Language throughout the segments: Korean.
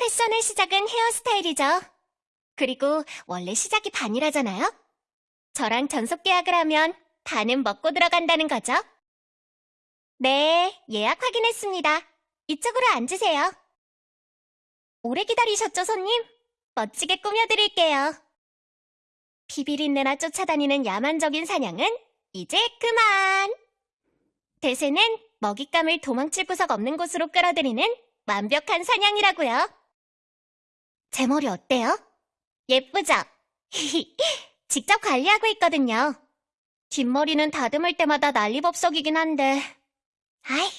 패션의 시작은 헤어스타일이죠. 그리고 원래 시작이 반이라잖아요? 저랑 전속 계약을 하면 반은 먹고 들어간다는 거죠. 네, 예약 확인했습니다. 이쪽으로 앉으세요. 오래 기다리셨죠, 손님? 멋지게 꾸며드릴게요. 비비린내나 쫓아다니는 야만적인 사냥은 이제 그만! 대세는 먹잇감을 도망칠 구석 없는 곳으로 끌어들이는 완벽한 사냥이라고요. 제 머리 어때요? 예쁘죠? 직접 관리하고 있거든요. 뒷머리는 다듬을 때마다 난리법석이긴 한데. 아이,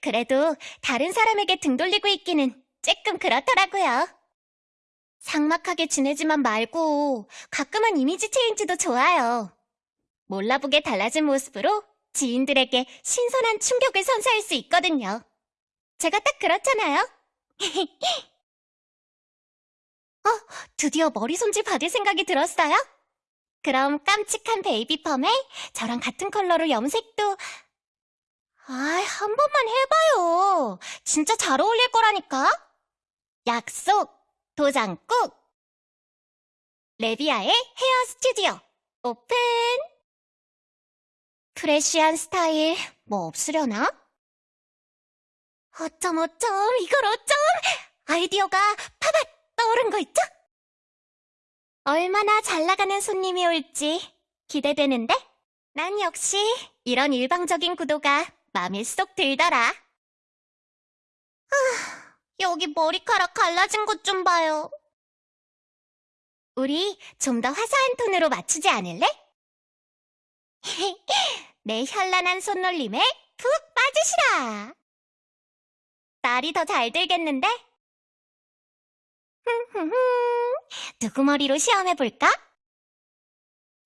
그래도 다른 사람에게 등 돌리고 있기는 조금 그렇더라고요. 삭막하게 지내지만 말고 가끔은 이미지 체인지도 좋아요. 몰라보게 달라진 모습으로 지인들에게 신선한 충격을 선사할 수 있거든요. 제가 딱 그렇잖아요. 어, 드디어 머리 손질 받을 생각이 들었어요? 그럼 깜찍한 baby perm에 저랑 같은 컬러로 염색도 아이, 한 번만 해봐요. 진짜 잘 어울릴 거라니까. 약속, 도장 꾹. 레비아의 헤어 스튜디오 오픈. fresh한 스타일 뭐 없으려나? 어쩜 어쩜 이걸 어쩜 아이디어가 파팟 떠오른 거 있죠? 얼마나 잘 나가는 손님이 올지 기대되는데? 난 역시 이런 일방적인 구도가 마음에 쏙 들더라. 아, 여기 머리카락 갈라진 것 좀 봐요. 우리 좀 더 화사한 톤으로 맞추지 않을래? 내 현란한 손놀림에 푹 빠지시라. 날이 더 잘 들겠는데? 누구 머리로 시험해볼까?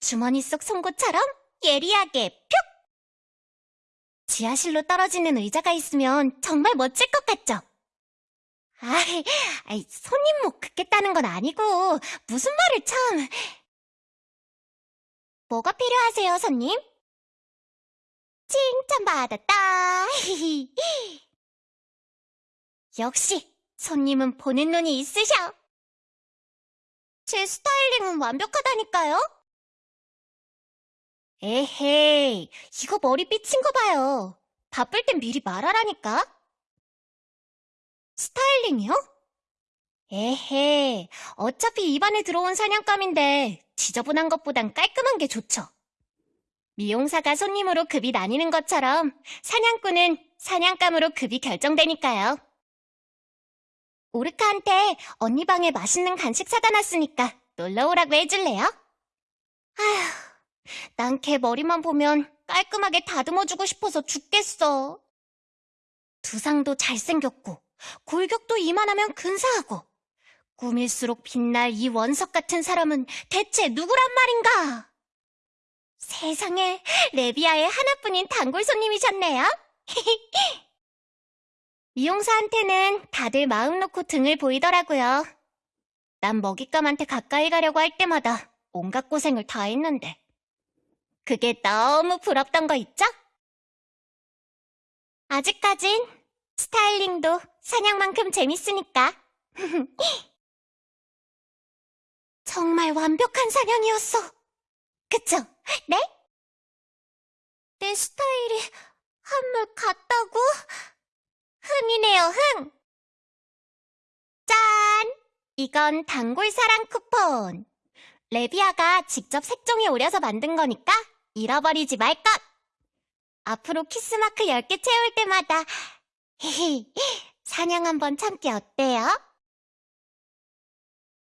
주머니 속 송곳처럼 예리하게 뿅! 지하실로 떨어지는 의자가 있으면 정말 멋질 것 같죠? 아이, 아이, 손님 목 긋겠다는 건 아니고, 무슨 말을 참. 뭐가 필요하세요, 손님? 칭찬받았다. 역시, 손님은 보는 눈이 있으셔. 제 스타일링은 완벽하다니까요? 에헤이, 이거 머리 삐친 거 봐요. 바쁠 땐 미리 말하라니까. 스타일링이요? 에헤, 어차피 입안에 들어온 사냥감인데 지저분한 것보단 깔끔한 게 좋죠. 미용사가 손님으로 급이 나뉘는 것처럼 사냥꾼은 사냥감으로 급이 결정되니까요. 오르카한테 언니 방에 맛있는 간식 사다 놨으니까 놀러 오라고 해줄래요? 아휴, 난 걔 머리만 보면 깔끔하게 다듬어주고 싶어서 죽겠어. 두상도 잘생겼고, 골격도 이만하면 근사하고, 꿈일수록 빛날 이 원석 같은 사람은 대체 누구란 말인가? 세상에, 레비아의 하나뿐인 단골 손님이셨네요. 미용사한테는 다들 마음 놓고 등을 보이더라고요. 난 먹잇감한테 가까이 가려고 할 때마다 온갖 고생을 다 했는데. 그게 너무 부럽던 거 있죠? 아직까진 스타일링도 사냥만큼 재밌으니까. 정말 완벽한 사냥이었어. 그쵸? 네? 내 스타일이 한물 같다고? 흥이네요, 흥! 짠! 이건 단골 사랑 쿠폰. 레비아가 직접 색종이 오려서 만든 거니까 잃어버리지 말 것! 앞으로 키스마크 10개 채울 때마다 히히 사냥 한번 참기 어때요?